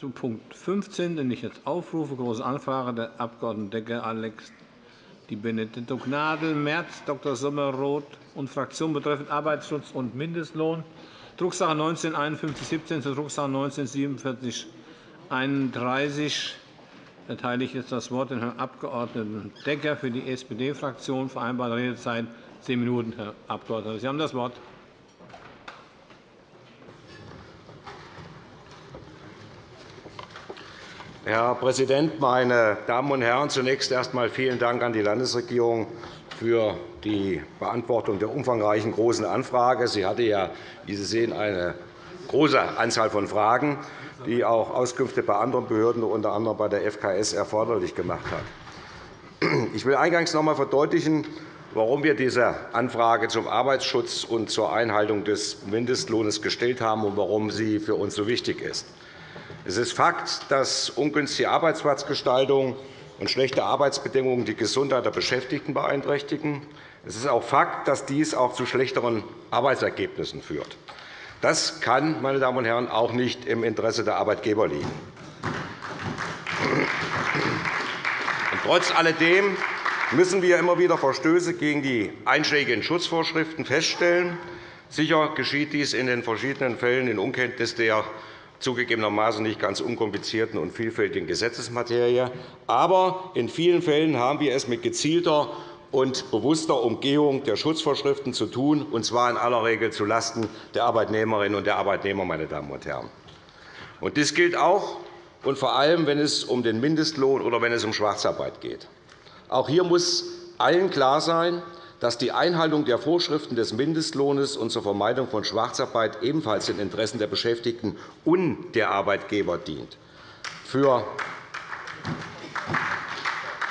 Zu Punkt 15, den ich jetzt aufrufe, Große Anfrage der Abg. Decker, Alex, die Benedetto Gnadl, Merz, Dr. Sommer-Roth und Fraktion betreffend Arbeitsschutz und Mindestlohn, Drucksache 19 5117 zur Drucksache 19 47 31 erteile ich jetzt das Wort dem Herrn Abg. Decker für die SPD-Fraktion. Vereinbarte Redezeit zehn Minuten, Herr Abgeordneter. Sie haben das Wort. Herr Präsident, meine Damen und Herren! Zunächst erst einmal vielen Dank an die Landesregierung für die Beantwortung der umfangreichen Großen Anfrage. Sie hatte ja, wie Sie sehen, eine große Anzahl von Fragen, die auch Auskünfte bei anderen Behörden, unter anderem bei der FKS, erforderlich gemacht hat. Ich will eingangs noch einmal verdeutlichen, warum wir diese Anfrage zum Arbeitsschutz und zur Einhaltung des Mindestlohns gestellt haben und warum sie für uns so wichtig ist. Es ist Fakt, dass ungünstige Arbeitsplatzgestaltung und schlechte Arbeitsbedingungen die Gesundheit der Beschäftigten beeinträchtigen. Es ist auch Fakt, dass dies auch zu schlechteren Arbeitsergebnissen führt. Das kann, meine Damen und Herren, auch nicht im Interesse der Arbeitgeber liegen. trotz alledem müssen wir immer wieder Verstöße gegen die einschlägigen Schutzvorschriften feststellen. Sicher geschieht dies in den verschiedenen Fällen in Unkenntnis der zugegebenermaßen nicht ganz unkomplizierten und vielfältigen Gesetzesmaterie. Aber in vielen Fällen haben wir es mit gezielter und bewusster Umgehung der Schutzvorschriften zu tun, und zwar in aller Regel zulasten der Arbeitnehmerinnen und der Arbeitnehmer. Meine Damen und Herren. Und dies gilt auch und vor allem, wenn es um den Mindestlohn oder wenn es um Schwarzarbeit geht. Auch hier muss allen klar sein, dass die Einhaltung der Vorschriften des Mindestlohns und zur Vermeidung von Schwarzarbeit ebenfalls den Interessen der Beschäftigten und der Arbeitgeber dient. Für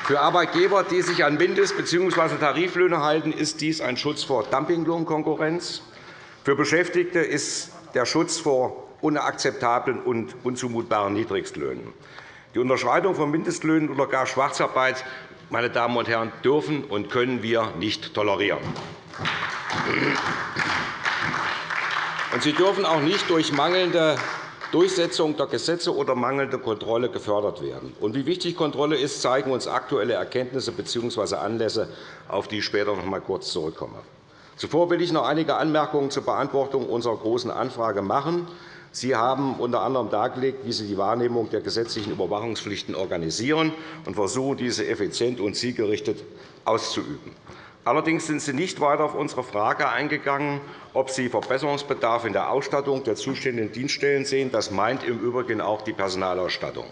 für Arbeitgeber, die sich an Mindest- bzw. Tariflöhne halten, ist dies ein Schutz vor Dumpinglohnkonkurrenz. Für Beschäftigte ist der Schutz vor unakzeptablen und unzumutbaren Niedrigstlöhnen. Die Unterschreitung von Mindestlöhnen oder gar Schwarzarbeit meine Damen und Herren, dürfen und können wir nicht tolerieren. sie dürfen auch nicht durch mangelnde Durchsetzung der Gesetze oder mangelnde Kontrolle gefördert werden. Und wie wichtig Kontrolle ist, zeigen uns aktuelle Erkenntnisse bzw. Anlässe, auf die ich später noch einmal kurz zurückkomme. Zuvor will ich noch einige Anmerkungen zur Beantwortung unserer Großen Anfrage machen. Sie haben unter anderem dargelegt, wie Sie die Wahrnehmung der gesetzlichen Überwachungspflichten organisieren und versuchen, diese effizient und zielgerichtet auszuüben. Allerdings sind Sie nicht weiter auf unsere Frage eingegangen, ob Sie Verbesserungsbedarf in der Ausstattung der zuständigen Dienststellen sehen. Das meint im Übrigen auch die Personalausstattung.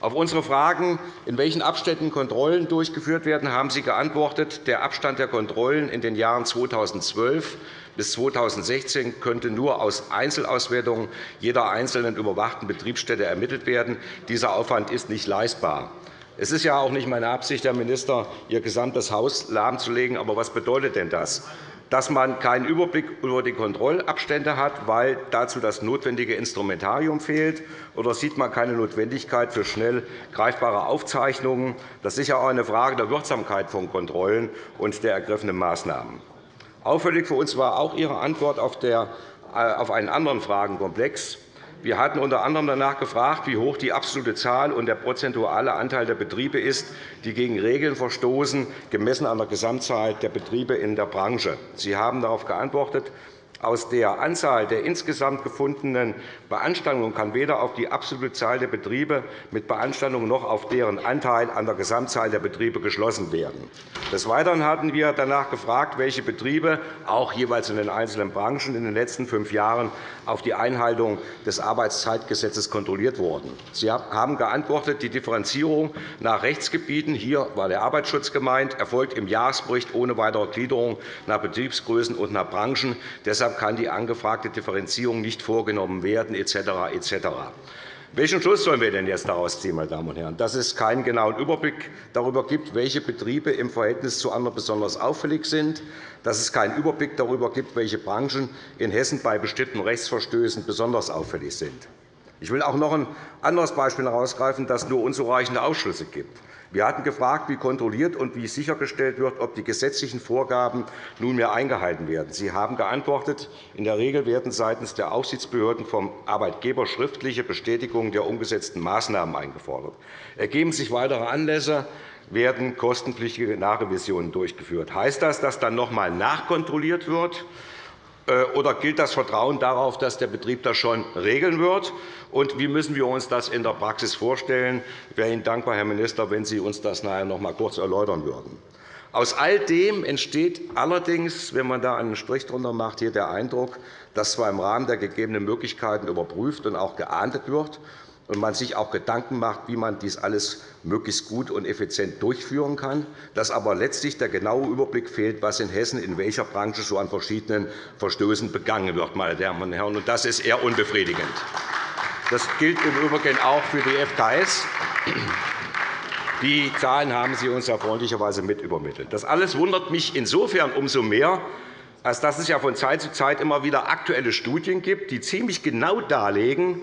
Auf unsere Fragen, in welchen Abständen Kontrollen durchgeführt werden, haben Sie geantwortet, der Abstand der Kontrollen in den Jahren 2012 bis 2016 könnte nur aus Einzelauswertungen jeder einzelnen überwachten Betriebsstätte ermittelt werden. Dieser Aufwand ist nicht leistbar. Es ist ja auch nicht meine Absicht, Herr Minister, Ihr gesamtes Haus lahmzulegen. Aber was bedeutet denn das? dass man keinen Überblick über die Kontrollabstände hat, weil dazu das notwendige Instrumentarium fehlt? Oder sieht man keine Notwendigkeit für schnell greifbare Aufzeichnungen? Das ist sicher auch eine Frage der Wirksamkeit von Kontrollen und der ergriffenen Maßnahmen. Auffällig für uns war auch Ihre Antwort äh, auf einen anderen Fragenkomplex. Wir hatten unter anderem danach gefragt, wie hoch die absolute Zahl und der prozentuale Anteil der Betriebe ist, die gegen Regeln verstoßen, gemessen an der Gesamtzahl der Betriebe in der Branche. Sie haben darauf geantwortet, aus der Anzahl der insgesamt gefundenen Beanstandungen kann weder auf die absolute Zahl der Betriebe mit Beanstandungen noch auf deren Anteil an der Gesamtzahl der Betriebe geschlossen werden. Des Weiteren hatten wir danach gefragt, welche Betriebe, auch jeweils in den einzelnen Branchen, in den letzten fünf Jahren auf die Einhaltung des Arbeitszeitgesetzes kontrolliert wurden. Sie haben geantwortet, die Differenzierung nach Rechtsgebieten, hier war der Arbeitsschutz gemeint, erfolgt im Jahresbericht ohne weitere Gliederung nach Betriebsgrößen und nach Branchen. Deshalb Deshalb kann die angefragte Differenzierung nicht vorgenommen werden, etc. etc. Welchen Schluss sollen wir denn jetzt daraus ziehen, meine Damen und Herren? Dass es keinen genauen Überblick darüber gibt, welche Betriebe im Verhältnis zu anderen besonders auffällig sind, dass es keinen Überblick darüber gibt, welche Branchen in Hessen bei bestimmten Rechtsverstößen besonders auffällig sind. Ich will auch noch ein anderes Beispiel herausgreifen, das nur unzureichende Ausschlüsse gibt. Wir hatten gefragt, wie kontrolliert und wie sichergestellt wird, ob die gesetzlichen Vorgaben nunmehr eingehalten werden. Sie haben geantwortet, in der Regel werden seitens der Aufsichtsbehörden vom Arbeitgeber schriftliche Bestätigungen der umgesetzten Maßnahmen eingefordert. Ergeben sich weitere Anlässe, werden kostenpflichtige Nachrevisionen durchgeführt. Heißt das, dass dann noch einmal nachkontrolliert wird? Äh, oder gilt das Vertrauen darauf, dass der Betrieb das schon regeln wird? Und wie müssen wir uns das in der Praxis vorstellen? Ich wäre Ihnen dankbar, Herr Minister, wenn Sie uns das nachher noch einmal kurz erläutern würden. Aus all dem entsteht allerdings, wenn man da einen Strich drunter macht, hier der Eindruck, dass zwar im Rahmen der gegebenen Möglichkeiten überprüft und auch geahndet wird, und man sich auch Gedanken macht, wie man dies alles möglichst gut und effizient durchführen kann, dass aber letztlich der genaue Überblick fehlt, was in Hessen in welcher Branche so an verschiedenen Verstößen begangen wird. Meine Damen und Herren. Das ist eher unbefriedigend. Das gilt im Übrigen auch für die FKS. Die Zahlen haben Sie uns ja freundlicherweise mit übermittelt. Das alles wundert mich insofern umso mehr, als dass es ja von Zeit zu Zeit immer wieder aktuelle Studien gibt, die ziemlich genau darlegen,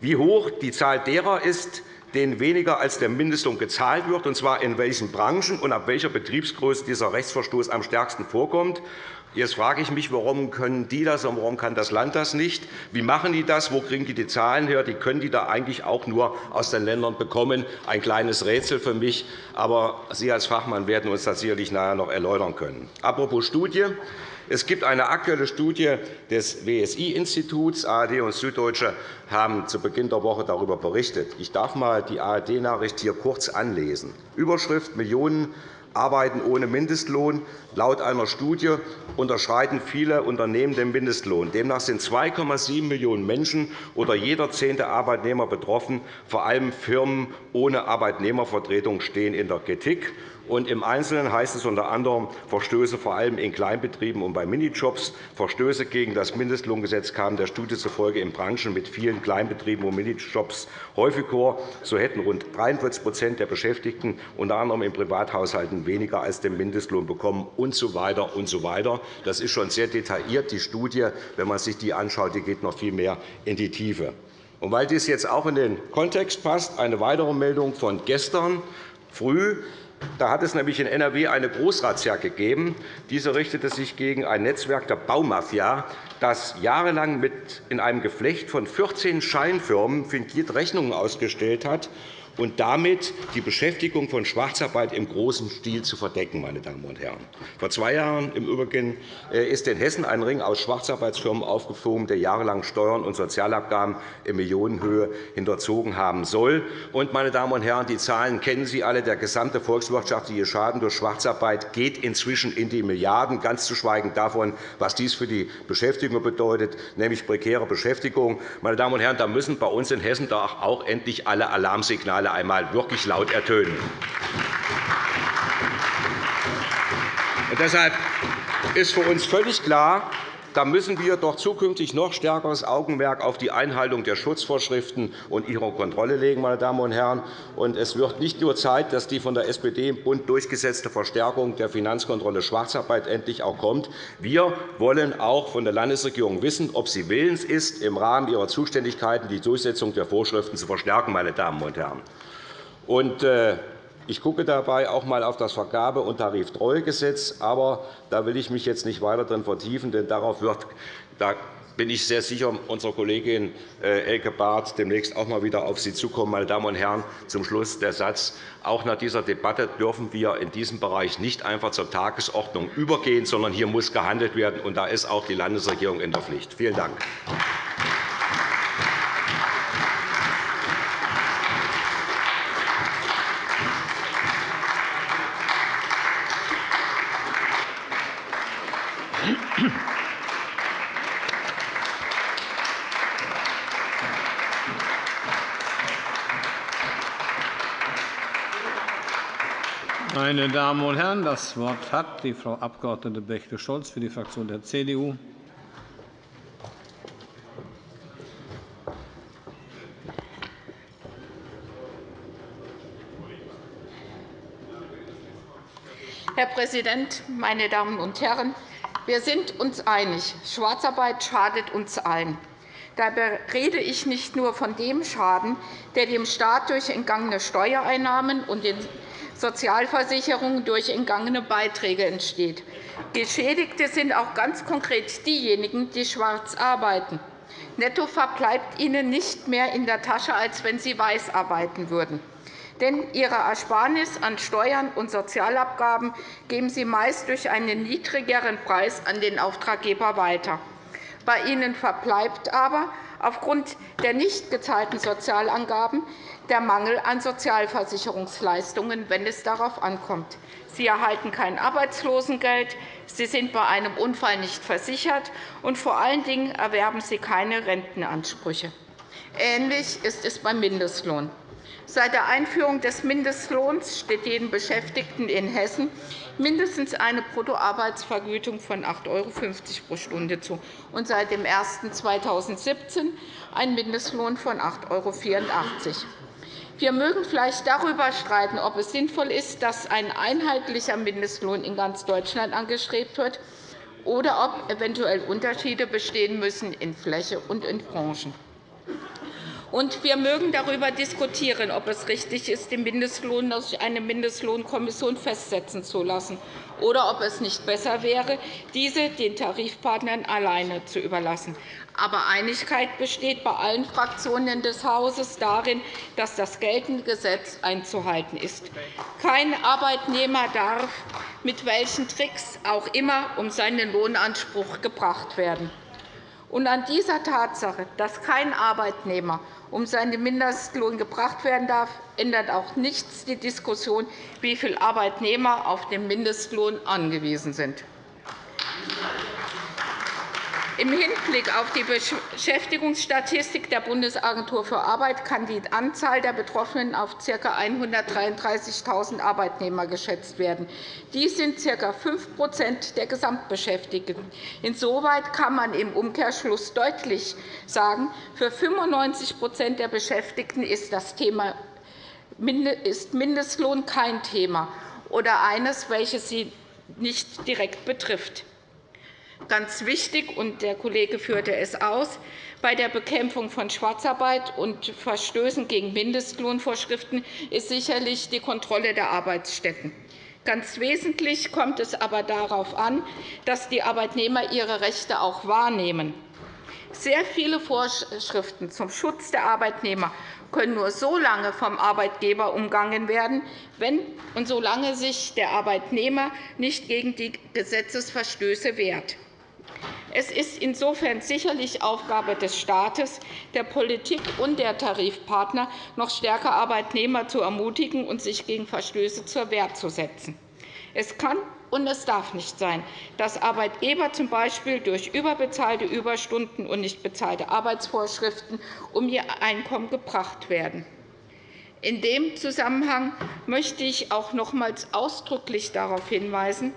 wie hoch die Zahl derer ist, denen weniger als der Mindestlohn gezahlt wird, und zwar in welchen Branchen und ab welcher Betriebsgröße dieser Rechtsverstoß am stärksten vorkommt. Jetzt frage ich mich, warum können die das und warum kann das Land das nicht? Wie machen die das? Wo kriegen die die Zahlen her? Die können die da eigentlich auch nur aus den Ländern bekommen. Ein kleines Rätsel für mich. Aber Sie als Fachmann werden uns das sicherlich nachher noch erläutern können. Apropos Studie. Es gibt eine aktuelle Studie des WSI-Instituts. ARD und Süddeutsche haben zu Beginn der Woche darüber berichtet. Ich darf einmal die ARD-Nachricht hier kurz anlesen. Überschrift Millionen arbeiten ohne Mindestlohn. Laut einer Studie unterschreiten viele Unternehmen den Mindestlohn. Demnach sind 2,7 Millionen Menschen oder jeder zehnte Arbeitnehmer betroffen. Vor allem Firmen ohne Arbeitnehmervertretung stehen in der Kritik. Und Im Einzelnen heißt es unter anderem Verstöße vor allem in Kleinbetrieben und bei Minijobs. Verstöße gegen das Mindestlohngesetz kamen der Studie zufolge in Branchen mit vielen Kleinbetrieben und Minijobs häufig vor. So hätten rund 43% der Beschäftigten unter anderem in Privathaushalten weniger als den Mindestlohn bekommen und so weiter und so weiter. Das ist schon sehr detailliert. Die Studie, wenn man sich die anschaut, die geht noch viel mehr in die Tiefe. Und weil dies jetzt auch in den Kontext passt, eine weitere Meldung von gestern früh. Da hat es nämlich in NRW eine Großrazzia gegeben. Diese richtete sich gegen ein Netzwerk der Baumafia, das jahrelang in einem Geflecht von 14 Scheinfirmen fingiert Rechnungen ausgestellt hat und damit die Beschäftigung von Schwarzarbeit im großen Stil zu verdecken. Meine Damen und Herren. Vor zwei Jahren im Übrigen äh, ist in Hessen ein Ring aus Schwarzarbeitsfirmen aufgeflogen, der jahrelang Steuern und Sozialabgaben in Millionenhöhe hinterzogen haben soll. Und, meine Damen und Herren, die Zahlen kennen Sie alle. Der gesamte volkswirtschaftliche Schaden durch Schwarzarbeit geht inzwischen in die Milliarden, ganz zu schweigen davon, was dies für die Beschäftigung bedeutet, nämlich prekäre Beschäftigung. Meine Damen und Herren, da müssen bei uns in Hessen auch endlich alle Alarmsignale einmal wirklich laut ertönen. Und deshalb ist für uns völlig klar, da müssen wir doch zukünftig noch stärkeres Augenmerk auf die Einhaltung der Schutzvorschriften und ihrer Kontrolle legen. Meine Damen und Herren. Und es wird nicht nur Zeit, dass die von der SPD im Bund durchgesetzte Verstärkung der Finanzkontrolle Schwarzarbeit endlich auch kommt. Wir wollen auch von der Landesregierung wissen, ob sie willens ist, im Rahmen ihrer Zuständigkeiten die Durchsetzung der Vorschriften zu verstärken. Meine Damen und Herren. Und, äh, ich gucke dabei auch einmal auf das Vergabe- und Tariftreuegesetz. Aber da will ich mich jetzt nicht weiter drin vertiefen, denn darauf wird, da bin ich sehr sicher, unsere Kollegin äh, Elke Barth demnächst auch einmal wieder auf Sie zukommen. Meine Damen und Herren, zum Schluss der Satz. Auch nach dieser Debatte dürfen wir in diesem Bereich nicht einfach zur Tagesordnung übergehen, sondern hier muss gehandelt werden. Und da ist auch die Landesregierung in der Pflicht. Vielen Dank. Meine Damen und Herren, das Wort hat die Frau Abg. Bächte-Scholz für die Fraktion der CDU. Herr Präsident, meine Damen und Herren! Wir sind uns einig, Schwarzarbeit schadet uns allen. Dabei rede ich nicht nur von dem Schaden, der dem Staat durch entgangene Steuereinnahmen und den Sozialversicherungen durch entgangene Beiträge entsteht. Geschädigte sind auch ganz konkret diejenigen, die schwarz arbeiten. Netto verbleibt ihnen nicht mehr in der Tasche, als wenn sie weiß arbeiten würden. Denn ihre Ersparnis an Steuern und Sozialabgaben geben sie meist durch einen niedrigeren Preis an den Auftraggeber weiter. Bei ihnen verbleibt aber aufgrund der nicht gezahlten Sozialangaben der Mangel an Sozialversicherungsleistungen, wenn es darauf ankommt. Sie erhalten kein Arbeitslosengeld, sie sind bei einem Unfall nicht versichert, und vor allen Dingen erwerben sie keine Rentenansprüche. Ähnlich ist es beim Mindestlohn. Seit der Einführung des Mindestlohns steht jedem Beschäftigten in Hessen mindestens eine Bruttoarbeitsvergütung von 8,50 € pro Stunde zu und seit dem 01. ein Mindestlohn von 8,84 €. Wir mögen vielleicht darüber streiten, ob es sinnvoll ist, dass ein einheitlicher Mindestlohn in ganz Deutschland angestrebt wird oder ob eventuell Unterschiede bestehen müssen in Fläche und in Branchen. Und wir mögen darüber diskutieren, ob es richtig ist, den Mindestlohn durch eine Mindestlohnkommission festsetzen zu lassen, oder ob es nicht besser wäre, diese den Tarifpartnern alleine zu überlassen. Aber Einigkeit besteht bei allen Fraktionen des Hauses darin, dass das geltende Gesetz einzuhalten ist. Kein Arbeitnehmer darf mit welchen Tricks auch immer um seinen Lohnanspruch gebracht werden. Und an dieser Tatsache, dass kein Arbeitnehmer um seinen Mindestlohn gebracht werden darf, ändert auch nichts die Diskussion, wie viele Arbeitnehmer auf den Mindestlohn angewiesen sind. Im Hinblick auf die Beschäftigungsstatistik der Bundesagentur für Arbeit kann die Anzahl der Betroffenen auf ca. 133.000 Arbeitnehmer geschätzt werden. Dies sind ca. 5% der Gesamtbeschäftigten. Insoweit kann man im Umkehrschluss deutlich sagen, für 95% der Beschäftigten ist das Thema ist Mindestlohn kein Thema oder eines, welches sie nicht direkt betrifft ganz wichtig, und der Kollege führte es aus, bei der Bekämpfung von Schwarzarbeit und Verstößen gegen Mindestlohnvorschriften ist sicherlich die Kontrolle der Arbeitsstätten. Ganz wesentlich kommt es aber darauf an, dass die Arbeitnehmer ihre Rechte auch wahrnehmen. Sehr viele Vorschriften zum Schutz der Arbeitnehmer können nur so lange vom Arbeitgeber umgangen werden, wenn und solange sich der Arbeitnehmer nicht gegen die Gesetzesverstöße wehrt. Es ist insofern sicherlich Aufgabe des Staates, der Politik und der Tarifpartner, noch stärker Arbeitnehmer zu ermutigen und sich gegen Verstöße zur Wehr zu setzen. Es kann und es darf nicht sein, dass Arbeitgeber z. B. durch überbezahlte Überstunden und nicht bezahlte Arbeitsvorschriften um ihr Einkommen gebracht werden. In dem Zusammenhang möchte ich auch nochmals ausdrücklich darauf hinweisen,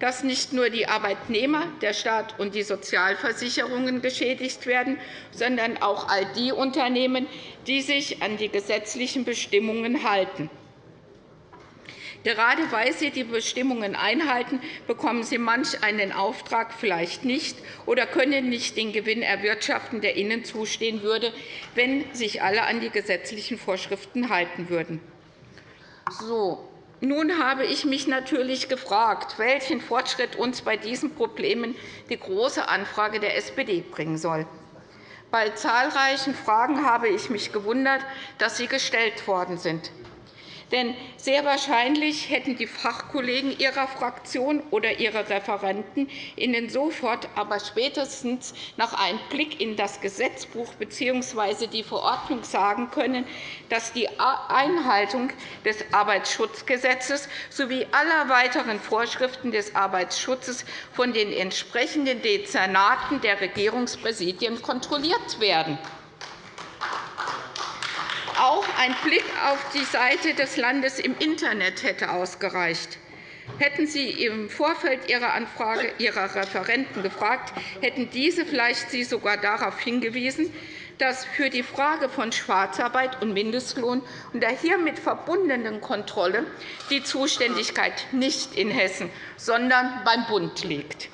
dass nicht nur die Arbeitnehmer, der Staat und die Sozialversicherungen geschädigt werden, sondern auch all die Unternehmen, die sich an die gesetzlichen Bestimmungen halten. Gerade weil Sie die Bestimmungen einhalten, bekommen Sie manch einen Auftrag vielleicht nicht oder können nicht den Gewinn erwirtschaften, der Ihnen zustehen würde, wenn sich alle an die gesetzlichen Vorschriften halten würden. So, nun habe ich mich natürlich gefragt, welchen Fortschritt uns bei diesen Problemen die Große Anfrage der SPD bringen soll. Bei zahlreichen Fragen habe ich mich gewundert, dass sie gestellt worden sind. Denn sehr wahrscheinlich hätten die Fachkollegen Ihrer Fraktion oder Ihre Referenten Ihnen sofort, aber spätestens nach einem Blick in das Gesetzbuch bzw. die Verordnung sagen können, dass die Einhaltung des Arbeitsschutzgesetzes sowie aller weiteren Vorschriften des Arbeitsschutzes von den entsprechenden Dezernaten der Regierungspräsidien kontrolliert werden. Auch ein Blick auf die Seite des Landes im Internet hätte ausgereicht. Hätten Sie im Vorfeld Ihrer Anfrage Ihrer Referenten gefragt, hätten diese vielleicht Sie sogar darauf hingewiesen, dass für die Frage von Schwarzarbeit und Mindestlohn und der hiermit verbundenen Kontrolle die Zuständigkeit nicht in Hessen, sondern beim Bund liegt.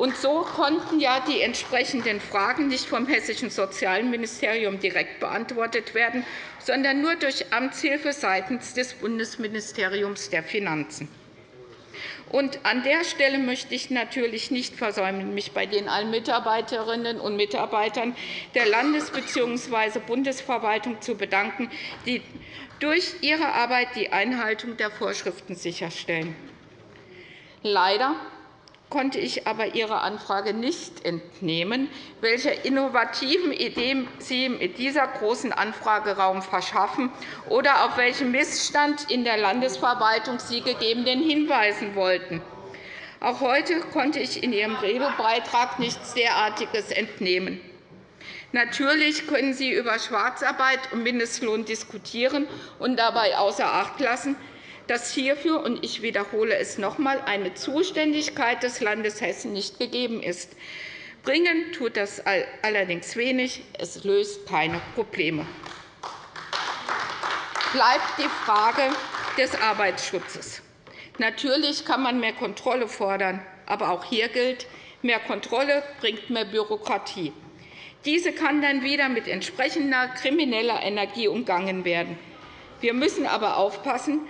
Und so konnten ja die entsprechenden Fragen nicht vom Hessischen Sozialministerium direkt beantwortet werden, sondern nur durch Amtshilfe seitens des Bundesministeriums der Finanzen. Und an der Stelle möchte ich natürlich nicht versäumen, mich bei den allen Mitarbeiterinnen und Mitarbeitern der Landes- bzw. Bundesverwaltung zu bedanken, die durch ihre Arbeit die Einhaltung der Vorschriften sicherstellen. Leider konnte ich aber Ihrer Anfrage nicht entnehmen, welche innovativen Ideen Sie mit dieser großen Anfrageraum verschaffen oder auf welchen Missstand in der Landesverwaltung Sie gegebenen hinweisen wollten. Auch heute konnte ich in Ihrem Redebeitrag nichts derartiges entnehmen. Natürlich können Sie über Schwarzarbeit und Mindestlohn diskutieren und dabei außer Acht lassen, dass hierfür, und ich wiederhole es noch einmal, eine Zuständigkeit des Landes Hessen nicht gegeben ist. Bringen tut das allerdings wenig. Es löst keine Probleme. Bleibt die Frage des Arbeitsschutzes. Natürlich kann man mehr Kontrolle fordern, aber auch hier gilt, mehr Kontrolle bringt mehr Bürokratie. Diese kann dann wieder mit entsprechender krimineller Energie umgangen werden. Wir müssen aber aufpassen,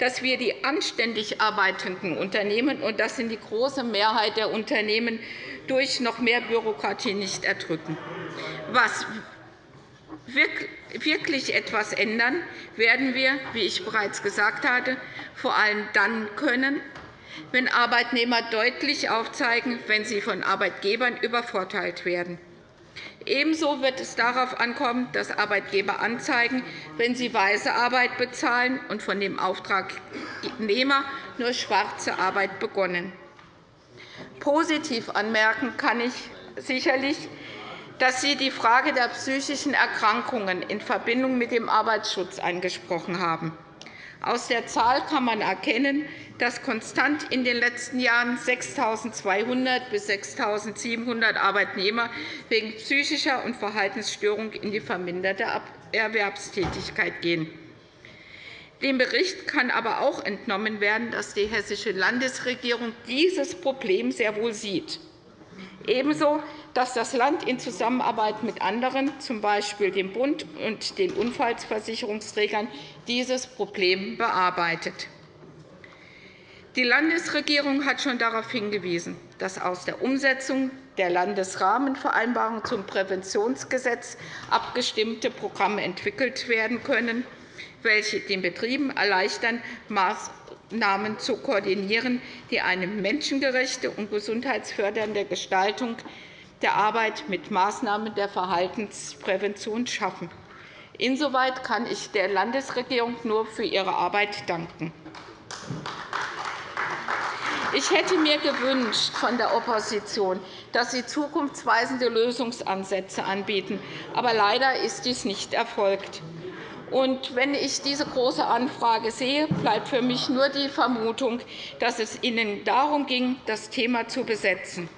dass wir die anständig arbeitenden Unternehmen, und das sind die große Mehrheit der Unternehmen, durch noch mehr Bürokratie nicht erdrücken. Was wirklich etwas ändern werden wir, wie ich bereits gesagt hatte, vor allem dann können, wenn Arbeitnehmer deutlich aufzeigen, wenn sie von Arbeitgebern übervorteilt werden. Ebenso wird es darauf ankommen, dass Arbeitgeber anzeigen, wenn sie weiße Arbeit bezahlen und von dem Auftragnehmer nur schwarze Arbeit begonnen. Positiv anmerken kann ich sicherlich, dass Sie die Frage der psychischen Erkrankungen in Verbindung mit dem Arbeitsschutz angesprochen haben. Aus der Zahl kann man erkennen, dass konstant in den letzten Jahren 6.200 bis 6.700 Arbeitnehmer wegen psychischer und Verhaltensstörung in die verminderte Erwerbstätigkeit gehen. Dem Bericht kann aber auch entnommen werden, dass die Hessische Landesregierung dieses Problem sehr wohl sieht. Ebenso, dass das Land in Zusammenarbeit mit anderen, z. B. dem Bund und den Unfallversicherungsträgern, dieses Problem bearbeitet. Die Landesregierung hat schon darauf hingewiesen, dass aus der Umsetzung der Landesrahmenvereinbarung zum Präventionsgesetz abgestimmte Programme entwickelt werden können, welche den Betrieben erleichtern, Maßnahmen zu koordinieren, die eine menschengerechte und gesundheitsfördernde Gestaltung der Arbeit mit Maßnahmen der Verhaltensprävention schaffen. Insoweit kann ich der Landesregierung nur für ihre Arbeit danken. Ich hätte mir gewünscht von der Opposition, dass sie zukunftsweisende Lösungsansätze anbieten. Aber leider ist dies nicht erfolgt. Und wenn ich diese Große Anfrage sehe, bleibt für mich nur die Vermutung, dass es Ihnen darum ging, das Thema zu besetzen.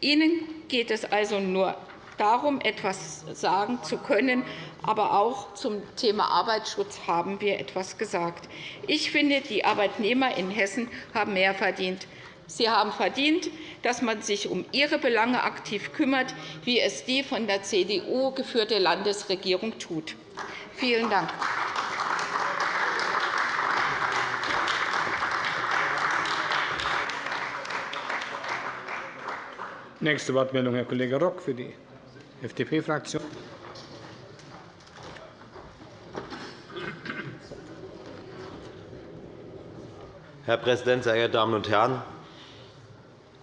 Ihnen geht es also nur darum, etwas sagen zu können. Aber auch zum Thema Arbeitsschutz haben wir etwas gesagt. Ich finde, die Arbeitnehmer in Hessen haben mehr verdient. Sie haben verdient, dass man sich um ihre Belange aktiv kümmert, wie es die von der CDU geführte Landesregierung tut. Vielen Dank. Nächste Wortmeldung, Herr Kollege Rock für die FDP-Fraktion. Herr Präsident, sehr geehrte Damen und Herren!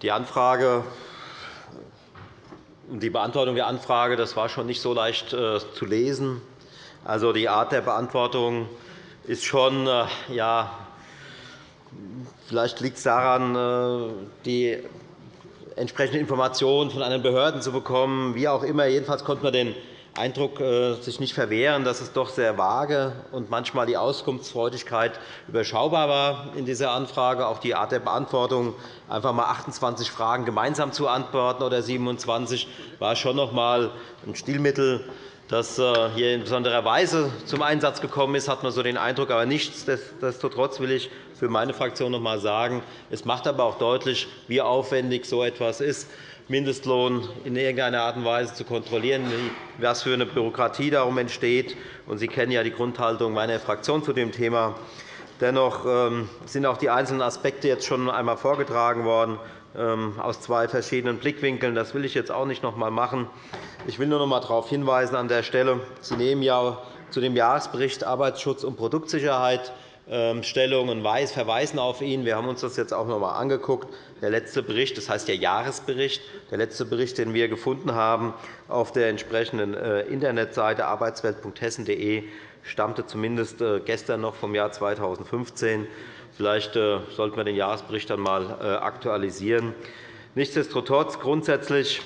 Die Anfrage die Beantwortung der Anfrage das war schon nicht so leicht äh, zu lesen. Also, die Art der Beantwortung ist schon, äh, ja, vielleicht liegt es daran, äh, die entsprechenden Informationen von anderen Behörden zu bekommen. Wie auch immer, jedenfalls konnte man den Eindruck äh, sich nicht verwehren, dass es doch sehr vage und manchmal die Auskunftsfreudigkeit überschaubar war in dieser Anfrage. Auch die Art der Beantwortung, einfach einmal 28 Fragen gemeinsam zu antworten oder 27, war schon noch einmal ein Stilmittel, das äh, hier in besonderer Weise zum Einsatz gekommen ist, hat man so den Eindruck. Aber nichtsdestotrotz will ich für meine Fraktion noch einmal sagen, es macht aber auch deutlich, wie aufwendig so etwas ist, Mindestlohn in irgendeiner Art und Weise zu kontrollieren, was für eine Bürokratie darum entsteht. Sie kennen ja die Grundhaltung meiner Fraktion zu dem Thema. Dennoch ähm, sind auch die einzelnen Aspekte jetzt schon einmal vorgetragen worden aus zwei verschiedenen Blickwinkeln. Das will ich jetzt auch nicht noch einmal machen. Ich will nur noch einmal darauf hinweisen an der Stelle. Sie nehmen ja zu dem Jahresbericht Arbeitsschutz und Produktsicherheit ähm, Stellung und verweisen auf ihn. Wir haben uns das jetzt auch noch einmal angeguckt. Der letzte Bericht, das heißt der Jahresbericht, der letzte Bericht, den wir gefunden haben auf der entsprechenden äh, Internetseite arbeitswelt.hessen.de, stammte zumindest äh, gestern noch vom Jahr 2015. Vielleicht äh, sollten wir den Jahresbericht dann einmal aktualisieren. Nichtsdestotrotz grundsätzlich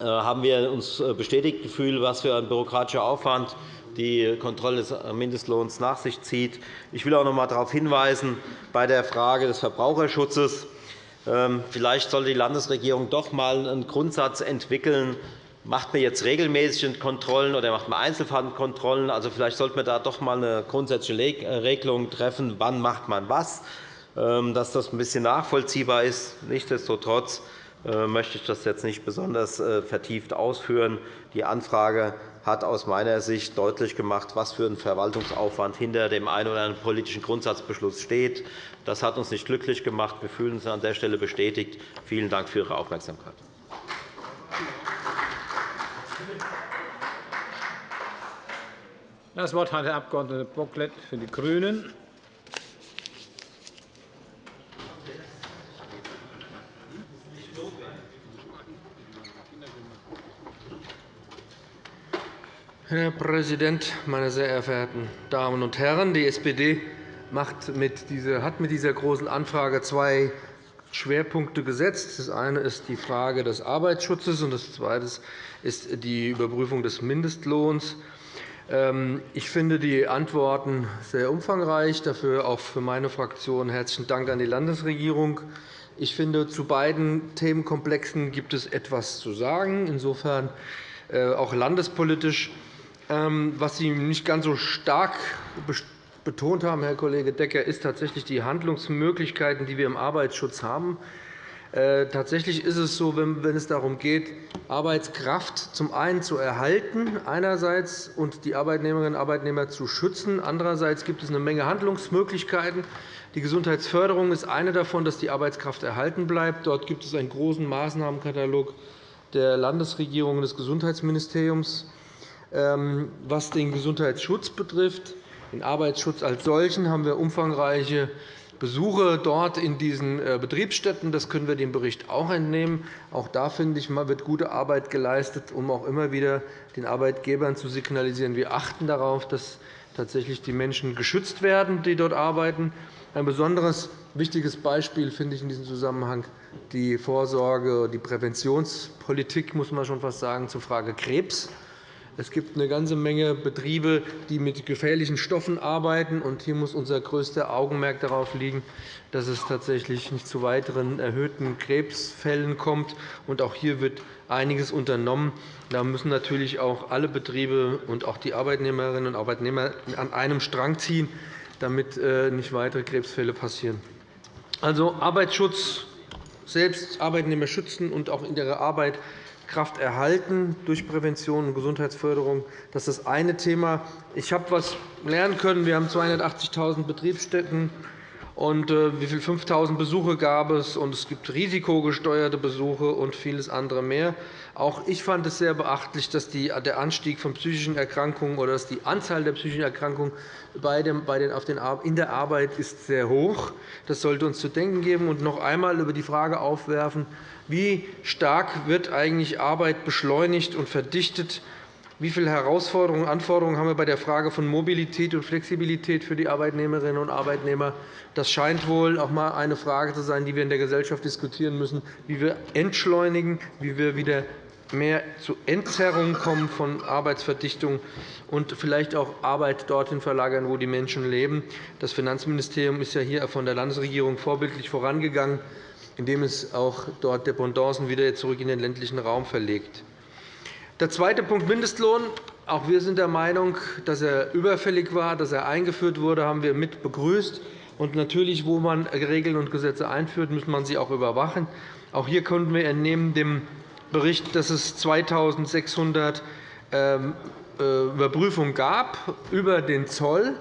äh, haben wir uns äh, bestätigt gefühlt, was für ein bürokratischer Aufwand die Kontrolle des Mindestlohns nach sich zieht. Ich will auch noch einmal darauf hinweisen, bei der Frage des Verbraucherschutzes, ähm, Vielleicht sollte die Landesregierung doch einmal einen Grundsatz entwickeln. Macht man jetzt regelmäßig Kontrollen oder macht man Einzelfallkontrollen? Also, vielleicht sollte man da doch einmal eine grundsätzliche äh, Regelung treffen, wann macht man was, ähm, dass das ein bisschen nachvollziehbar ist. Nichtsdestotrotz äh, möchte ich das jetzt nicht besonders äh, vertieft ausführen. Die Anfrage hat aus meiner Sicht deutlich gemacht, was für ein Verwaltungsaufwand hinter dem einen oder anderen politischen Grundsatzbeschluss steht. Das hat uns nicht glücklich gemacht. Wir fühlen uns an der Stelle bestätigt. Vielen Dank für Ihre Aufmerksamkeit. Das Wort hat der Abg. Bocklet für die GRÜNEN. Herr Präsident, meine sehr verehrten Damen und Herren! Die SPD mit dieser, hat mit dieser Großen Anfrage zwei Schwerpunkte gesetzt. Das eine ist die Frage des Arbeitsschutzes, und das zweite ist die Überprüfung des Mindestlohns. Ähm, ich finde die Antworten sehr umfangreich. Dafür auch für meine Fraktion herzlichen Dank an die Landesregierung. Ich finde, zu beiden Themenkomplexen gibt es etwas zu sagen, insofern äh, auch landespolitisch. Ähm, was Sie nicht ganz so stark betont haben, Herr Kollege Decker, ist tatsächlich die Handlungsmöglichkeiten, die wir im Arbeitsschutz haben. Äh, tatsächlich ist es so, wenn es darum geht, Arbeitskraft zum einen zu erhalten einerseits und die Arbeitnehmerinnen und Arbeitnehmer zu schützen. Andererseits gibt es eine Menge Handlungsmöglichkeiten. Die Gesundheitsförderung ist eine davon, dass die Arbeitskraft erhalten bleibt. Dort gibt es einen großen Maßnahmenkatalog der Landesregierung und des Gesundheitsministeriums. Ähm, was den Gesundheitsschutz betrifft, den Arbeitsschutz als solchen, haben wir umfangreiche Besuche dort in diesen äh, Betriebsstätten. Das können wir dem Bericht auch entnehmen. Auch da finde ich, wird gute Arbeit geleistet, um auch immer wieder den Arbeitgebern zu signalisieren, wir achten darauf, dass tatsächlich die Menschen geschützt werden, die dort arbeiten. Ein besonderes wichtiges Beispiel finde ich in diesem Zusammenhang die Vorsorge, die Präventionspolitik, muss man schon fast sagen, zur Frage Krebs. Es gibt eine ganze Menge Betriebe, die mit gefährlichen Stoffen arbeiten. Hier muss unser größter Augenmerk darauf liegen, dass es tatsächlich nicht zu weiteren erhöhten Krebsfällen kommt. Auch hier wird einiges unternommen. Da müssen natürlich auch alle Betriebe und auch die Arbeitnehmerinnen und Arbeitnehmer an einem Strang ziehen, damit äh, nicht weitere Krebsfälle passieren. Also Arbeitsschutz selbst, Arbeitnehmer schützen und auch in ihrer Arbeit Kraft erhalten durch Prävention und Gesundheitsförderung. Das ist das eine Thema. Ich habe etwas lernen können. Wir haben 280.000 Betriebsstätten. Und äh, wie viel 5.000 Besuche gab es? Und es gibt risikogesteuerte Besuche und vieles andere mehr. Auch ich fand es sehr beachtlich, dass der Anstieg von psychischen Erkrankungen oder dass die Anzahl der psychischen Erkrankungen in der Arbeit ist sehr hoch. Das sollte uns zu denken geben und noch einmal über die Frage aufwerfen, wie stark wird eigentlich Arbeit beschleunigt und verdichtet? Wie viele Herausforderungen und Anforderungen haben wir bei der Frage von Mobilität und Flexibilität für die Arbeitnehmerinnen und Arbeitnehmer? Das scheint wohl auch einmal eine Frage zu sein, die wir in der Gesellschaft diskutieren müssen, wie wir entschleunigen, wie wir wieder mehr zu Entzerrungen kommen von Arbeitsverdichtung und vielleicht auch Arbeit dorthin verlagern, wo die Menschen leben. Das Finanzministerium ist ja hier von der Landesregierung vorbildlich vorangegangen indem es auch dort Dependancen wieder zurück in den ländlichen Raum verlegt. Der zweite Punkt, Mindestlohn, auch wir sind der Meinung, dass er überfällig war, dass er eingeführt wurde, haben wir mit begrüßt. Und natürlich, wo man Regeln und Gesetze einführt, muss man sie auch überwachen. Auch hier konnten wir entnehmen dem Bericht, dass es 2.600 ähm, äh, Überprüfungen gab über den Zoll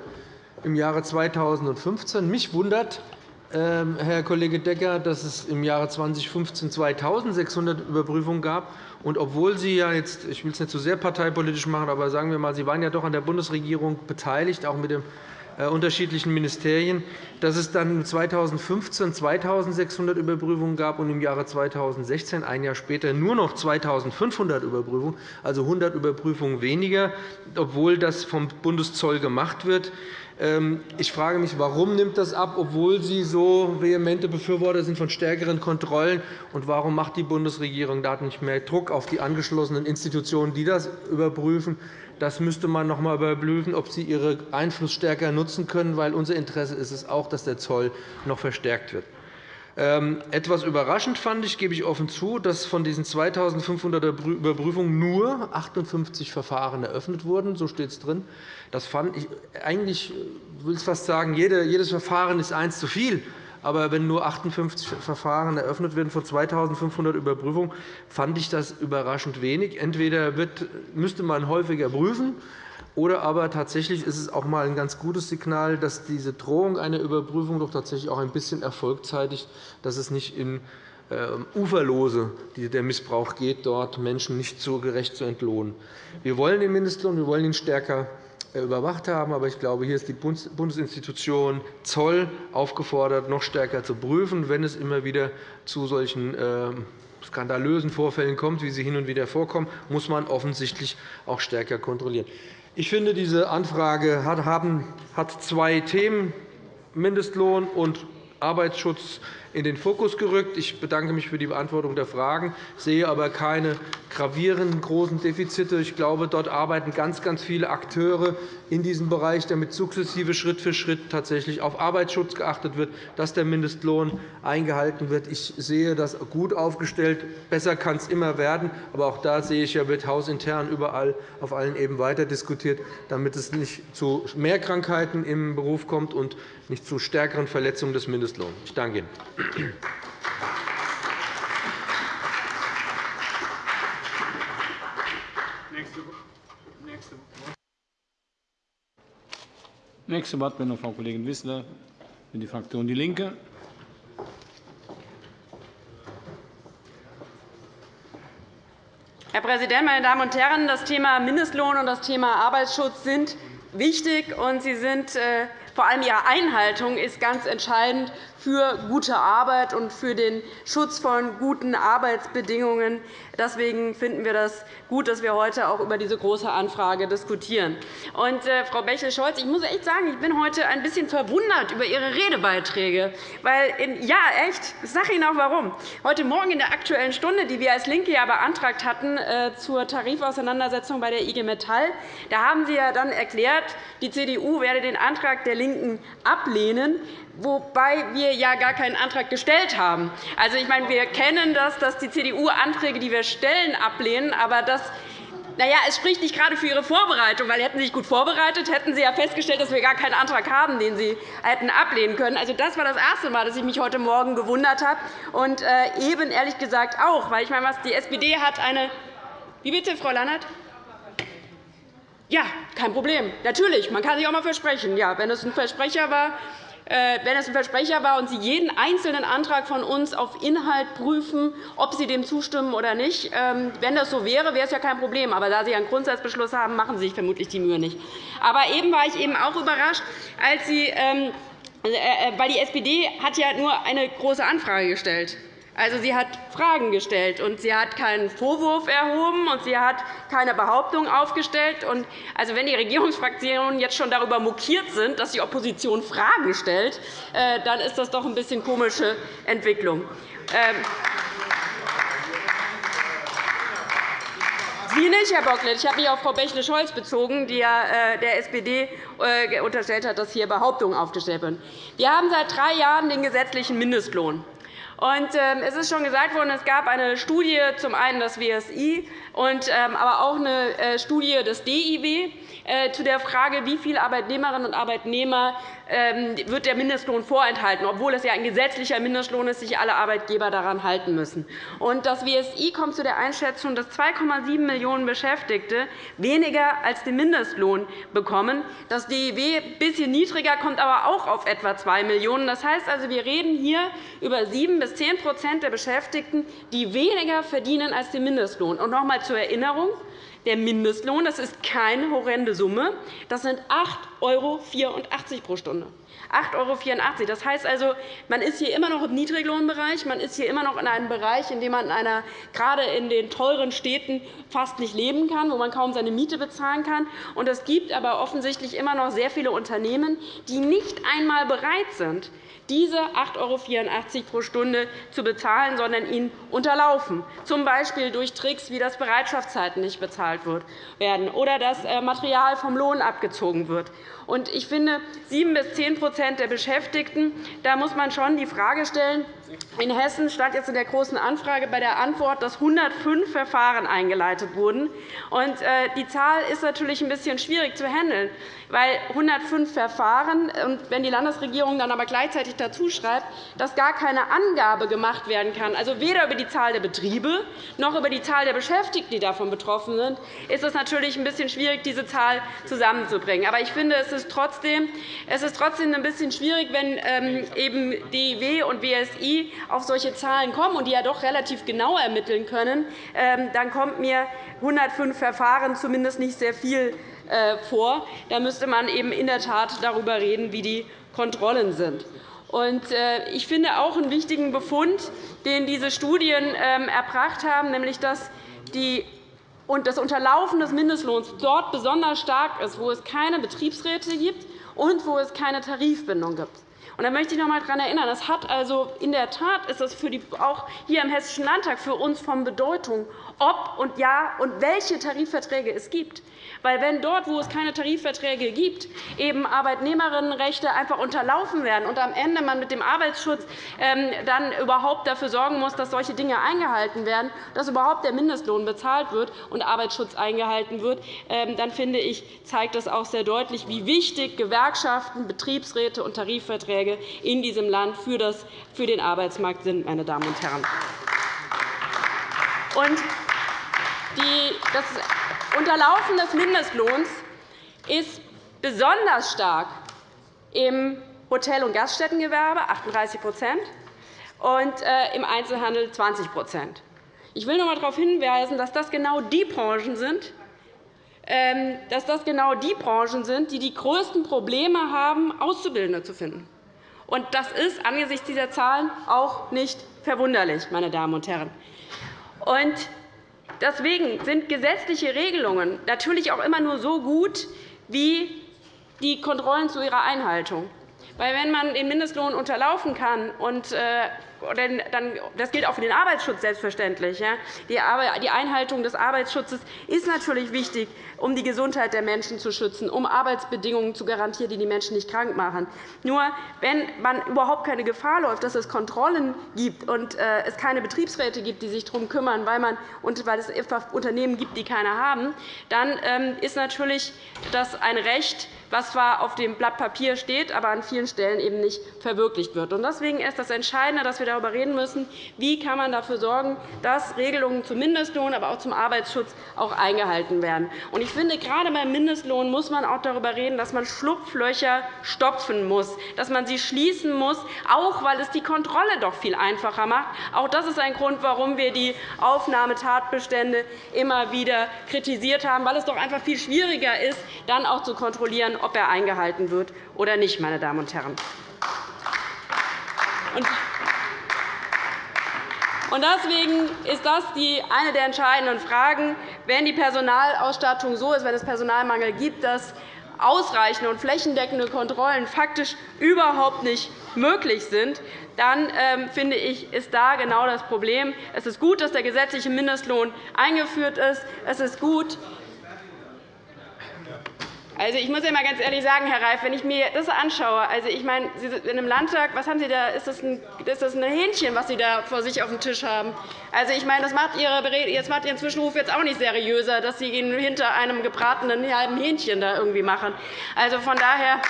im Jahre 2015. Mich wundert, Herr Kollege Decker, dass es im Jahre 2015 2.600 Überprüfungen gab. Und obwohl Sie ja jetzt, ich will es nicht zu sehr parteipolitisch machen, aber sagen wir mal, Sie waren ja doch an der Bundesregierung beteiligt, auch mit äh, unterschiedlichen Ministerien, dass es dann 2015 2.600 Überprüfungen gab und im Jahre 2016, ein Jahr später, nur noch 2.500 Überprüfungen, also 100 Überprüfungen weniger, obwohl das vom Bundeszoll gemacht wird. Ähm, ich frage mich, warum nimmt das ab, obwohl Sie so vehemente Befürworter sind von stärkeren Kontrollen? Und warum macht die Bundesregierung da nicht mehr Druck auf die angeschlossenen Institutionen, die das überprüfen? Das müsste man noch einmal überprüfen, ob sie ihren Einfluss stärker nutzen können, weil unser Interesse ist es auch, dass der Zoll noch verstärkt wird. Ähm, etwas überraschend fand ich, gebe ich offen zu, dass von diesen 2.500 Überprüfungen nur 58 Verfahren eröffnet wurden. So steht es drin. Das fand ich eigentlich, ich will fast sagen, jedes Verfahren ist eins zu viel. Aber wenn nur 58 Verfahren eröffnet werden von 2.500 Überprüfungen, fand ich das überraschend wenig. Entweder müsste man häufiger prüfen, oder aber tatsächlich ist es auch einmal ein ganz gutes Signal, dass diese Drohung einer Überprüfung doch tatsächlich auch ein bisschen Erfolg zeitigt, dass es nicht in ähm, Uferlose der Missbrauch geht, dort Menschen nicht so gerecht zu entlohnen. Wir wollen den Mindestlohn, wir wollen ihn stärker überwacht haben. Aber ich glaube, hier ist die Bundesinstitution Zoll aufgefordert, noch stärker zu prüfen, wenn es immer wieder zu solchen ähm, skandalösen Vorfällen kommt, wie sie hin und wieder vorkommen, muss man offensichtlich auch stärker kontrollieren. Ich finde, diese Anfrage hat zwei Themen, Mindestlohn und Arbeitsschutz in den Fokus gerückt. Ich bedanke mich für die Beantwortung der Fragen, sehe aber keine gravierenden großen Defizite. Ich glaube, dort arbeiten ganz, ganz viele Akteure in diesem Bereich, damit sukzessive Schritt für Schritt tatsächlich auf Arbeitsschutz geachtet wird, dass der Mindestlohn eingehalten wird. Ich sehe das gut aufgestellt. Besser kann es immer werden. Aber auch da sehe ich, wird hausintern überall auf allen Ebenen weiter diskutiert, damit es nicht zu mehr Krankheiten im Beruf kommt und nicht zu stärkeren Verletzungen des Mindestlohns. Ich danke Ihnen. Nächste Wortmeldung, Frau Kollegin Wissler für die Fraktion DIE LINKE. Herr Präsident, meine Damen und Herren! Das Thema Mindestlohn und das Thema Arbeitsschutz sind wichtig, und sie sind äh, vor allem ihre Einhaltung ist ganz entscheidend für gute Arbeit und für den Schutz von guten Arbeitsbedingungen. Deswegen finden wir das gut, dass wir heute auch über diese Große Anfrage diskutieren. Und, äh, Frau Bächle-Scholz, ich muss echt sagen, ich bin heute ein bisschen verwundert über Ihre Redebeiträge. Weil in, ja, echt, ich sage Ihnen auch warum. Heute Morgen in der Aktuellen Stunde, die wir als LINKE ja beantragt hatten äh, zur Tarifauseinandersetzung bei der IG Metall, da haben Sie ja dann erklärt, die CDU werde den Antrag der LINKEN ablehnen, wobei wir ja gar keinen Antrag gestellt haben. Also, ich meine, wir kennen das, dass die CDU Anträge, die wir stellen, ablehnen. Aber das na ja, es spricht nicht gerade für Ihre Vorbereitung, weil hätten Sie sich gut vorbereitet, hätten Sie ja festgestellt, dass wir gar keinen Antrag haben, den Sie hätten ablehnen können. Also, das war das erste Mal, dass ich mich heute Morgen gewundert habe. Und äh, eben ehrlich gesagt auch, weil ich meine, was die SPD hat eine Wie bitte, Frau Lannert? Ja, kein Problem. Natürlich, man kann sich auch einmal versprechen. Ja, wenn es ein Versprecher war, wenn es ein Versprecher war und Sie jeden einzelnen Antrag von uns auf Inhalt prüfen, ob Sie dem zustimmen oder nicht. Ähm, wenn das so wäre, wäre es ja kein Problem. Aber da Sie einen Grundsatzbeschluss haben, machen Sie sich vermutlich die Mühe nicht. Aber eben war ich eben auch überrascht, als Sie ähm, äh, äh, weil die SPD hat ja nur eine Große Anfrage gestellt. Also, sie hat Fragen gestellt, und sie hat keinen Vorwurf erhoben, und sie hat keine Behauptung aufgestellt. Und also, wenn die Regierungsfraktionen jetzt schon darüber mokiert sind, dass die Opposition Fragen stellt, äh, dann ist das doch ein bisschen komische Entwicklung. Ähm, Sie nicht, Herr Bocklet. Ich habe mich auf Frau Bächle-Scholz bezogen, die ja äh, der SPD äh, unterstellt hat, dass hier Behauptungen aufgestellt werden. Wir haben seit drei Jahren den gesetzlichen Mindestlohn. Ähm, es ist schon gesagt worden, es gab eine Studie, zum einen das WSI, ähm, aber auch eine äh, Studie des DIW äh, zu der Frage, wie viele Arbeitnehmerinnen und Arbeitnehmer wird der Mindestlohn vorenthalten, obwohl es ja ein gesetzlicher Mindestlohn ist, sich alle Arbeitgeber daran halten müssen. das WSI kommt zu der Einschätzung, dass 2,7 Millionen Beschäftigte weniger als den Mindestlohn bekommen. Das DIW ein bisschen niedriger, kommt aber auch auf etwa 2 Millionen. Das heißt also, wir reden hier über 7 bis 10% der Beschäftigten, die weniger verdienen als den Mindestlohn. Und noch einmal zur Erinnerung. Der Mindestlohn das ist keine horrende Summe. Das sind 8,84 € pro Stunde. 8,84 €. Das heißt also, man ist hier immer noch im Niedriglohnbereich. Man ist hier immer noch in einem Bereich, in dem man in einer, gerade in den teuren Städten fast nicht leben kann, wo man kaum seine Miete bezahlen kann. Und es gibt aber offensichtlich immer noch sehr viele Unternehmen, die nicht einmal bereit sind, diese 8,84 € pro Stunde zu bezahlen, sondern ihn unterlaufen, z. B. durch Tricks, wie das Bereitschaftszeiten nicht bezahlt werden oder dass äh, Material vom Lohn abgezogen wird. Ich finde, 7 bis 10 der Beschäftigten, da muss man schon die Frage stellen, in Hessen stand jetzt in der Großen Anfrage bei der Antwort, dass 105 Verfahren eingeleitet wurden. Äh, die Zahl ist natürlich ein bisschen schwierig zu handeln, weil 105 Verfahren, wenn die Landesregierung dann aber gleichzeitig dazu schreibt, dass gar keine Angabe gemacht werden kann, also weder über die Zahl der Betriebe noch über die Zahl der Beschäftigten, die davon betroffen sind, ist es natürlich ein bisschen schwierig, diese Zahl zusammenzubringen. Aber ich finde, es ist trotzdem, es ist trotzdem ein bisschen schwierig, wenn ähm, eben DIW und WSI auf solche Zahlen kommen und die ja doch relativ genau ermitteln können, ähm, dann kommt mir 105 Verfahren zumindest nicht sehr viel äh, vor. Da müsste man eben in der Tat darüber reden, wie die Kontrollen sind. Äh, ich finde auch einen wichtigen Befund, den diese Studien ähm, erbracht haben, nämlich dass die und das Unterlaufen des Mindestlohns dort besonders stark ist, wo es keine Betriebsräte gibt und wo es keine Tarifbindung gibt. Und da möchte ich noch einmal daran erinnern, das hat also in der Tat ist es für die, auch hier im Hessischen Landtag für uns von Bedeutung, ob und ja und welche Tarifverträge es gibt. Weil wenn dort, wo es keine Tarifverträge gibt, eben Arbeitnehmerinnenrechte einfach unterlaufen werden und am Ende man mit dem Arbeitsschutz ähm, dann überhaupt dafür sorgen muss, dass solche Dinge eingehalten werden, dass überhaupt der Mindestlohn bezahlt wird und Arbeitsschutz eingehalten wird, ähm, dann finde ich, zeigt das auch sehr deutlich, wie wichtig Gewerkschaften, Betriebsräte und Tarifverträge in diesem Land für den Arbeitsmarkt sind. Meine Damen und Herren. Das Unterlaufen des Mindestlohns ist besonders stark im Hotel- und Gaststättengewerbe 38 und äh, im Einzelhandel 20% Ich will noch einmal darauf hinweisen, dass das genau die Branchen sind, ähm, dass das genau die Branchen sind, die die größten Probleme haben, Auszubildende zu finden. Das ist angesichts dieser Zahlen auch nicht verwunderlich, meine Damen und Herren. Deswegen sind gesetzliche Regelungen natürlich auch immer nur so gut wie die Kontrollen zu ihrer Einhaltung. Weil wenn man den Mindestlohn unterlaufen kann, und, äh, das gilt auch für den Arbeitsschutz selbstverständlich, die Einhaltung des Arbeitsschutzes ist natürlich wichtig, um die Gesundheit der Menschen zu schützen, um Arbeitsbedingungen zu garantieren, die die Menschen nicht krank machen. Nur wenn man überhaupt keine Gefahr läuft, dass es Kontrollen gibt und äh, es keine Betriebsräte gibt, die sich darum kümmern, weil, man, weil es Unternehmen gibt, die keine haben, dann ähm, ist natürlich das ein Recht, was zwar auf dem Blatt Papier steht, aber an vielen Stellen eben nicht verwirklicht wird. Deswegen ist das Entscheidende, dass wir darüber reden müssen, wie kann man dafür sorgen, dass Regelungen zum Mindestlohn, aber auch zum Arbeitsschutz auch eingehalten werden. Ich finde, gerade beim Mindestlohn muss man auch darüber reden, dass man Schlupflöcher stopfen muss, dass man sie schließen muss, auch weil es die Kontrolle doch viel einfacher macht. Auch das ist ein Grund, warum wir die Aufnahmetatbestände immer wieder kritisiert haben, weil es doch einfach viel schwieriger ist, dann auch zu kontrollieren, ob er eingehalten wird oder nicht. Meine Damen und Herren. Deswegen ist das eine der entscheidenden Fragen. Wenn die Personalausstattung so ist, wenn es Personalmangel gibt, dass ausreichende und flächendeckende Kontrollen faktisch überhaupt nicht möglich sind, dann ähm, finde ich, ist da genau das Problem. Es ist gut, dass der gesetzliche Mindestlohn eingeführt ist. Es ist gut, Also, ich muss ja mal ganz ehrlich sagen, Herr Reif, wenn ich mir das anschaue, also ich meine, Sie sind in einem Landtag, was haben Sie da? Ist das, ein, ist das ein Hähnchen, was Sie da vor sich auf dem Tisch haben? Also, ich meine, das macht Ihre jetzt macht Ihren Zwischenruf jetzt auch nicht seriöser, dass Sie ihn hinter einem gebratenen halben Hähnchen da irgendwie machen. Also von daher.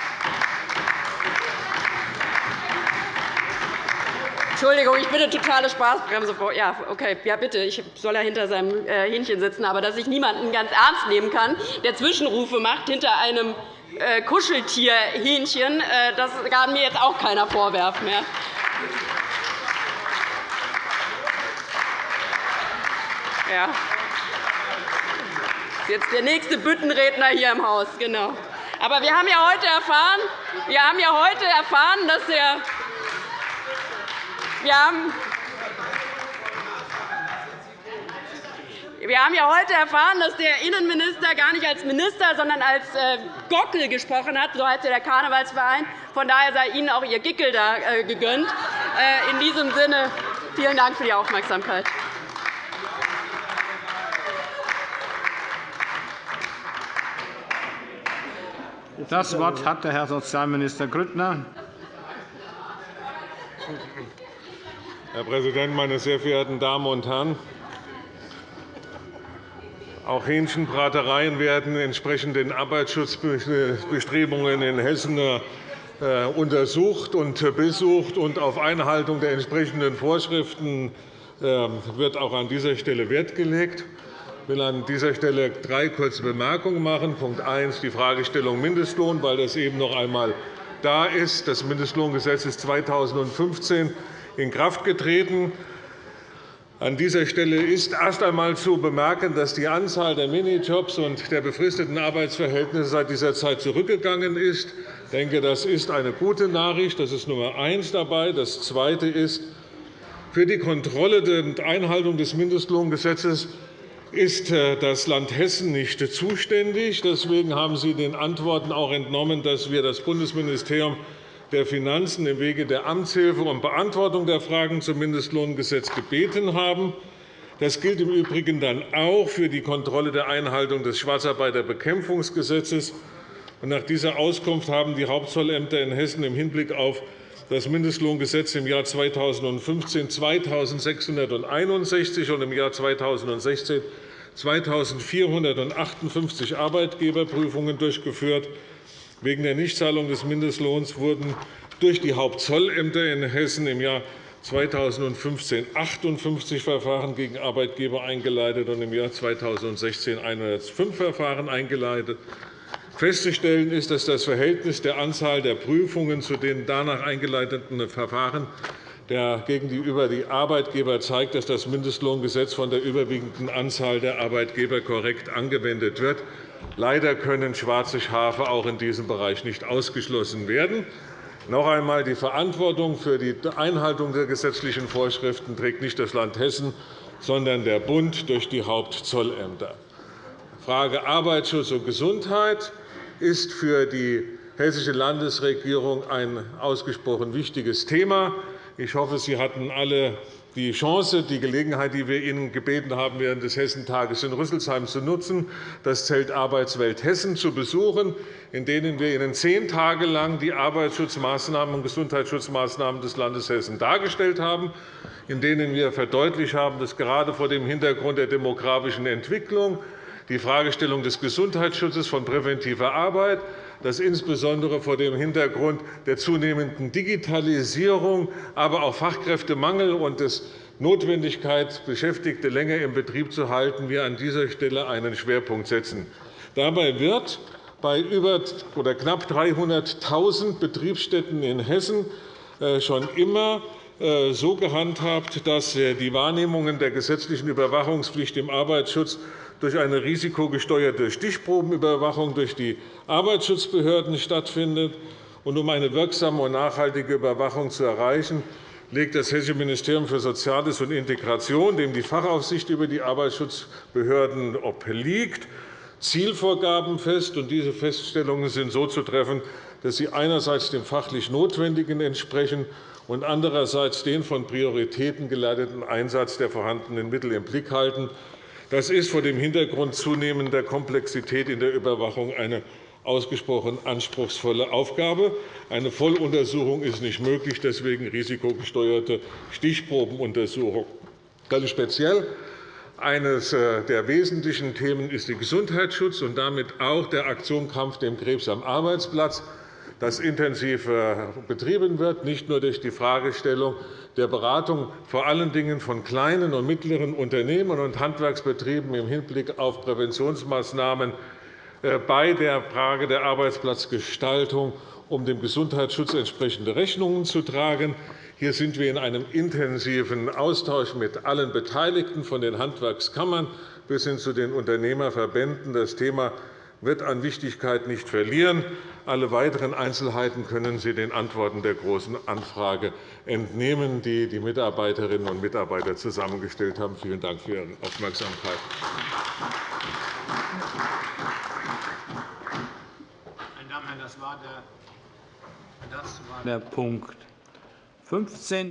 Entschuldigung, ich bin eine totale Spaßbremse. Ja, okay, ja, bitte. Ich soll ja hinter seinem äh, Hähnchen sitzen. Aber dass ich niemanden ganz ernst nehmen kann, der Zwischenrufe macht hinter einem äh, Kuscheltierhähnchen, äh, das kann mir jetzt auch keiner vorwerfen. Ja. Ja. Jetzt der nächste Büttenredner hier im Haus. Genau. Aber wir haben ja heute erfahren, wir haben ja heute erfahren dass der wir haben Wir haben ja heute erfahren, dass der Innenminister gar nicht als Minister, sondern als äh, Gockel gesprochen hat. So heißt der Karnevalsverein. Von daher sei Ihnen auch Ihr Gickel da äh, gegönnt. Äh, in diesem Sinne vielen Dank für die Aufmerksamkeit. Das Wort hat der Herr Sozialminister Grüttner. Herr Präsident, meine sehr verehrten Damen und Herren! Auch Hähnchenbratereien werden entsprechend den Arbeitsschutzbestrebungen in Hessen äh, untersucht und besucht. und Auf Einhaltung der entsprechenden Vorschriften ähm, wird auch an dieser Stelle Wert gelegt. Ich will an dieser Stelle drei kurze Bemerkungen machen. Punkt 1. Die Fragestellung Mindestlohn, weil das eben noch einmal da ist. Das Mindestlohngesetz ist 2015 in Kraft getreten. An dieser Stelle ist erst einmal zu bemerken, dass die Anzahl der Minijobs und der befristeten Arbeitsverhältnisse seit dieser Zeit zurückgegangen ist. Ich denke, das ist eine gute Nachricht. Das ist Nummer eins dabei. Das Zweite ist, für die Kontrolle der Einhaltung des Mindestlohngesetzes ist äh, das Land Hessen nicht zuständig. Deswegen haben Sie den Antworten auch entnommen, dass wir das Bundesministerium der Finanzen im Wege der Amtshilfe um Beantwortung der Fragen zum Mindestlohngesetz gebeten haben. Das gilt im Übrigen dann auch für die Kontrolle der Einhaltung des Schwarzarbeiterbekämpfungsgesetzes. Nach dieser Auskunft haben die Hauptzollämter in Hessen im Hinblick auf das Mindestlohngesetz im Jahr 2015 2.661 und im Jahr 2016 2.458 Arbeitgeberprüfungen durchgeführt. Wegen der Nichtzahlung des Mindestlohns wurden durch die Hauptzollämter in Hessen im Jahr 2015 58 Verfahren gegen Arbeitgeber eingeleitet und im Jahr 2016 105 Verfahren eingeleitet. Festzustellen ist, dass das Verhältnis der Anzahl der Prüfungen zu den danach eingeleiteten Verfahren gegenüber die Arbeitgeber zeigt, dass das Mindestlohngesetz von der überwiegenden Anzahl der Arbeitgeber korrekt angewendet wird. Leider können schwarze Schafe auch in diesem Bereich nicht ausgeschlossen werden. Noch einmal, die Verantwortung für die Einhaltung der gesetzlichen Vorschriften trägt nicht das Land Hessen, sondern der Bund durch die Hauptzollämter. Die Frage Arbeitsschutz und Gesundheit ist für die Hessische Landesregierung ein ausgesprochen wichtiges Thema. Ich hoffe, Sie hatten alle die Chance, die Gelegenheit, die wir Ihnen gebeten haben, während des Hessentages in Rüsselsheim zu nutzen, das Zelt Arbeitswelt Hessen zu besuchen, in denen wir Ihnen zehn Tage lang die Arbeitsschutzmaßnahmen und Gesundheitsschutzmaßnahmen des Landes Hessen dargestellt haben, in denen wir verdeutlicht haben, dass gerade vor dem Hintergrund der demografischen Entwicklung die Fragestellung des Gesundheitsschutzes von präventiver Arbeit, dass insbesondere vor dem Hintergrund der zunehmenden Digitalisierung, aber auch Fachkräftemangel und der Notwendigkeit, Beschäftigte länger im Betrieb zu halten, wir an dieser Stelle einen Schwerpunkt setzen. Dabei wird bei über oder knapp 300.000 Betriebsstätten in Hessen äh, schon immer äh, so gehandhabt, dass äh, die Wahrnehmungen der gesetzlichen Überwachungspflicht im Arbeitsschutz durch eine risikogesteuerte Stichprobenüberwachung durch die Arbeitsschutzbehörden stattfindet. um eine wirksame und nachhaltige Überwachung zu erreichen, legt das Hessische Ministerium für Soziales und Integration, dem die Fachaufsicht über die Arbeitsschutzbehörden obliegt, Zielvorgaben fest. Diese Feststellungen sind so zu treffen, dass sie einerseits dem fachlich Notwendigen entsprechen und andererseits den von Prioritäten geleiteten Einsatz der vorhandenen Mittel im Blick halten. Das ist vor dem Hintergrund zunehmender Komplexität in der Überwachung eine ausgesprochen anspruchsvolle Aufgabe. Eine Volluntersuchung ist nicht möglich, deswegen risikogesteuerte Stichprobenuntersuchung. Ganz speziell eines äh, der wesentlichen Themen ist der Gesundheitsschutz und damit auch der Aktion Kampf dem Krebs am Arbeitsplatz, das intensiv äh, betrieben wird, nicht nur durch die Fragestellung der Beratung vor allen Dingen von kleinen und mittleren Unternehmen und Handwerksbetrieben im Hinblick auf Präventionsmaßnahmen äh, bei der Frage der Arbeitsplatzgestaltung, um dem Gesundheitsschutz entsprechende Rechnungen zu tragen. Hier sind wir in einem intensiven Austausch mit allen Beteiligten, von den Handwerkskammern bis hin zu den Unternehmerverbänden. Das Thema wird an Wichtigkeit nicht verlieren. Alle weiteren Einzelheiten können Sie den Antworten der Großen Anfrage entnehmen, die die Mitarbeiterinnen und Mitarbeiter zusammengestellt haben. Vielen Dank für Ihre Aufmerksamkeit. Das war der Punkt 15.